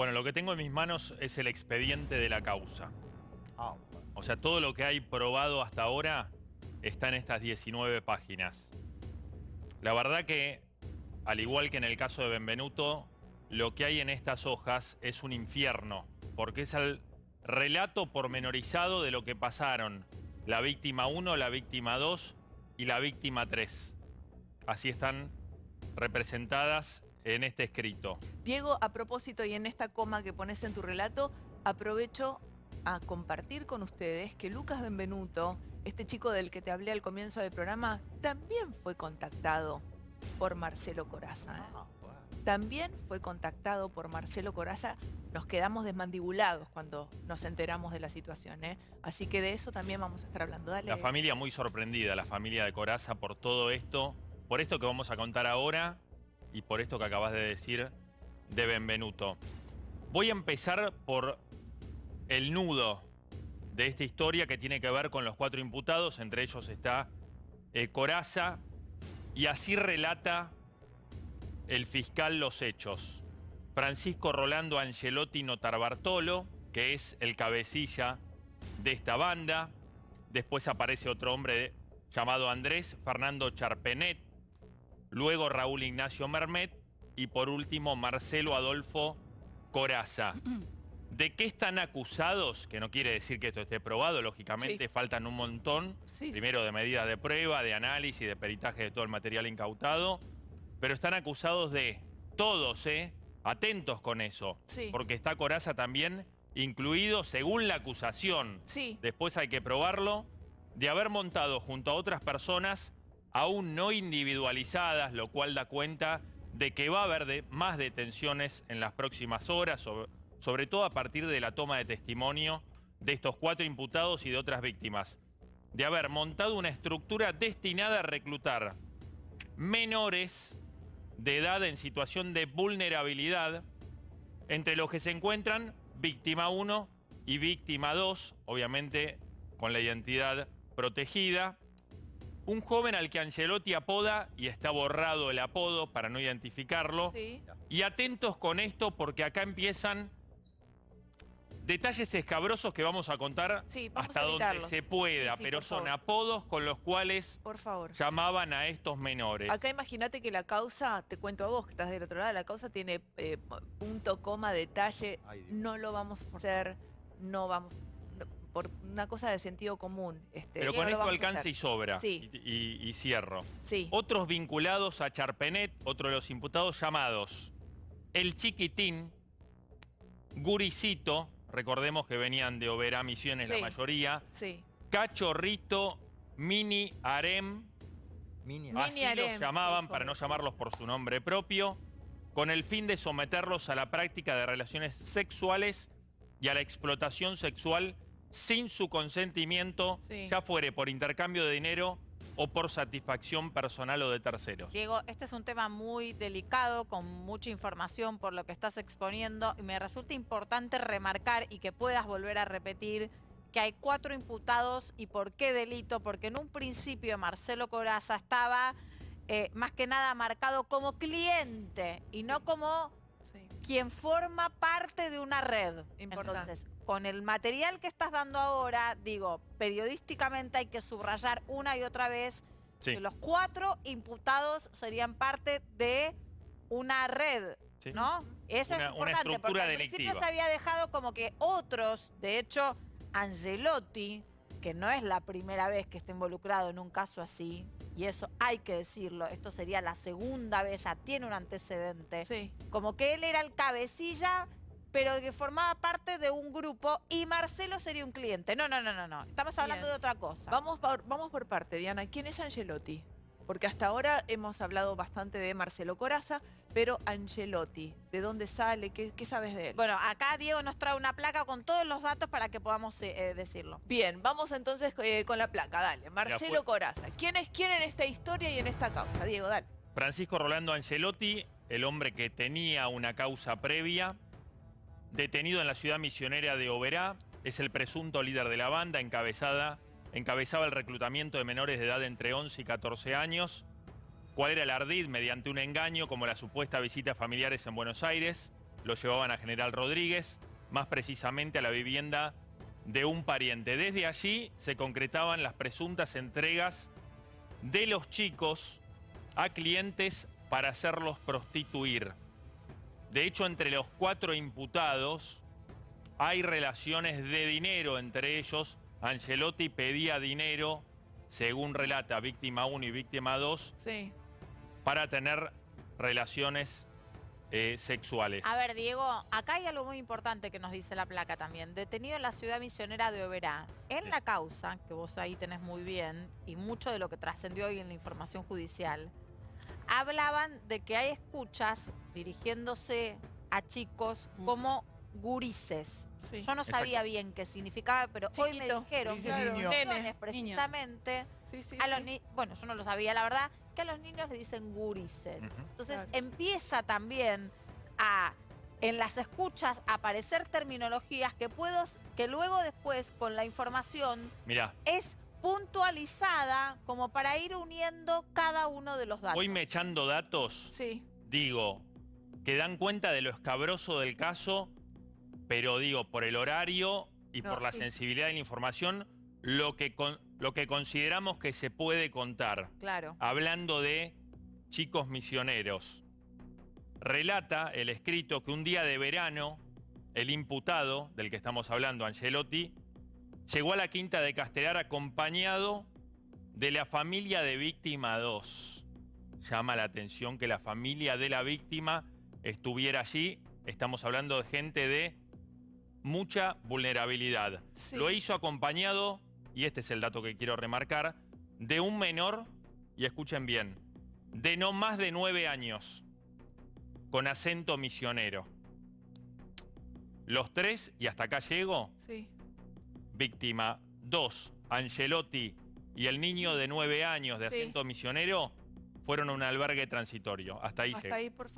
Bueno, lo que tengo en mis manos es el expediente de la causa. Ah, O sea, todo lo que hay probado hasta ahora está en estas 19 páginas. La verdad que, al igual que en el caso de Benvenuto, lo que hay en estas hojas es un infierno, porque es el relato pormenorizado de lo que pasaron la víctima 1, la víctima 2 y la víctima 3. Así están representadas en este escrito. Diego, a propósito y en esta coma que pones en tu relato, aprovecho a compartir con ustedes que Lucas Benvenuto, este chico del que te hablé al comienzo del programa, también fue contactado por Marcelo Coraza. ¿eh? ah. También fue contactado por Marcelo Coraza. Nos quedamos desmandibulados cuando nos enteramos de la situación. ¿eh? Así que de eso también vamos a estar hablando. Dale. La familia muy sorprendida, la familia de Coraza, por todo esto, por esto que vamos a contar ahora y por esto que acabas de decir de Benvenuto. Voy a empezar por el nudo de esta historia que tiene que ver con los cuatro imputados, entre ellos está eh, Coraza, y así relata el fiscal los hechos. Francisco Rolando Angelotti Notarbartolo, que es el cabecilla de esta banda. Después aparece otro hombre llamado Andrés Fernando Charpenet. Luego Raúl Ignacio Mermet. Y por último Marcelo Adolfo Coraza. ¿De qué están acusados? Que no quiere decir que esto esté probado, lógicamente Sí. faltan un montón. Sí. Primero de medidas de prueba, de análisis, de peritaje de todo el material incautado. Pero están acusados de todos, ¿eh? Atentos con eso. Sí. Porque está Coraza también incluido según la acusación. Sí. Después hay que probarlo, de haber montado junto a otras personas aún no individualizadas, lo cual da cuenta de que va a haber más detenciones en las próximas horas, sobre, sobre todo a partir de la toma de testimonio de estos cuatro imputados y de otras víctimas. De haber montado una estructura destinada a reclutar menores de edad en situación de vulnerabilidad, entre los que se encuentran víctima 1 y víctima 2, obviamente con la identidad protegida. Un joven al que Angelotti apoda, y está borrado el apodo para no identificarlo. Sí. Y atentos con esto porque acá empiezan detalles escabrosos que vamos a contar Sí, vamos hasta a donde se pueda, Sí, sí, pero son favor. apodos con los cuales Por favor. llamaban a estos menores. Acá imagínate que la causa, te cuento a vos que estás del otro lado, la causa tiene eh, punto, coma, detalle. Ay. No lo vamos a hacer, no vamos, por una cosa de sentido común. Este, Pero con esto vamos a alcance hacer. y sobra. Sí. Y, y- y cierro. Sí. Otros vinculados a Charpenet, otro de los imputados llamados El Chiquitín, Guricito, recordemos que venían de Oberá Misiones la mayoría, Sí. Cachorrito, Mini Harem, Mini. Mini así harem, los llamaban para no llamarlos por su nombre propio, con el fin de someterlos a la práctica de relaciones sexuales y a la explotación sexual sin su consentimiento, Sí. ya fuere por intercambio de dinero o por satisfacción personal o de terceros. Diego, este es un tema muy delicado, con mucha información por lo que estás exponiendo, y me resulta importante remarcar y que puedas volver a repetir que hay cuatro imputados y por qué delito, porque en un principio Marcelo Coraza estaba eh, más que nada marcado como cliente y no como sí. quien forma parte de una red. Importante. Entonces, con el material que estás dando ahora, digo, periodísticamente hay que subrayar una y otra vez Sí, que los cuatro imputados serían parte de una red, sí. ¿no? Eso Una- es una importante, porque al principio se había dejado como que otros, de hecho, Angelotti, que no es la primera vez que está involucrado en un caso así, y eso hay que decirlo, esto sería la segunda vez, ya tiene un antecedente, Sí. como que él era el cabecilla, pero que formaba parte de un grupo y Marcelo sería un cliente. No, no, no, no, no. Estamos hablando Bien. de otra cosa. Vamos por, vamos por parte, Diana. ¿Quién es Angelotti? Porque hasta ahora hemos hablado bastante de Marcelo Coraza, pero Angelotti, ¿de dónde sale? ¿Qué, qué sabes de él? Bueno, acá Diego nos trae una placa con todos los datos para que podamos eh, eh, decirlo. Bien, vamos entonces eh, con la placa, dale. Marcelo. Coraza. ¿Quién es quién en esta historia y en esta causa? Diego, dale. Francisco Rolando Angelotti, el hombre que tenía una causa previa, detenido en la ciudad misionera de Oberá, es el presunto líder de la banda, encabezada, encabezaba el reclutamiento de menores de edad entre 11 y 14 años. ¿Cuál era el ardid? Mediante un engaño, como la supuesta visita a familiares en Buenos Aires, lo llevaban a General Rodríguez, más precisamente a la vivienda de un pariente. Desde allí se concretaban las presuntas entregas de los chicos a clientes para hacerlos prostituir. De hecho, entre los cuatro imputados hay relaciones de dinero entre ellos. Angelotti pedía dinero, según relata víctima 1 y víctima 2, Sí. para tener relaciones eh, sexuales. A ver, Diego, acá hay algo muy importante que nos dice la placa también. Detenido en la ciudad misionera de Oberá. En la causa, que vos ahí tenés muy bien, y mucho de lo que trascendió hoy en la información judicial, hablaban de que hay escuchas dirigiéndose a chicos Mm. como gurises. Sí. Yo no Exacto. sabía bien qué significaba, pero hoy me dijeron Claro, precisamente Sí, sí, a los sí. ni- bueno, yo no lo sabía, la verdad, que a los niños le dicen gurises. Entonces Claro. empieza también a en las escuchas a aparecer terminologías que puedo que luego después con la información Mirá, es puntualizada como para ir uniendo cada uno de los datos. voy me echando datos, Sí. digo, que dan cuenta de lo escabroso del caso, pero digo, por el horario y No, por la sí. sensibilidad de la información, lo que, con- lo que consideramos que se puede contar. Claro. hablando de chicos misioneros. Relata el escrito que un día de verano, el imputado, del que estamos hablando, Angelotti, llegó a la quinta de Castelar acompañado de la familia de víctima 2. Llama la atención que la familia de la víctima estuviera allí. Estamos hablando de gente de mucha vulnerabilidad. Sí. Lo hizo acompañado, y este es el dato que quiero remarcar, de un menor, y escuchen bien, de no más de nueve años, con acento misionero. Los tres, y hasta acá llego, Sí. Víctima dos, Angelotti y el niño de nueve años de Sí. acento misionero, fueron a un albergue transitorio. Hasta ahí Hasta ahí, por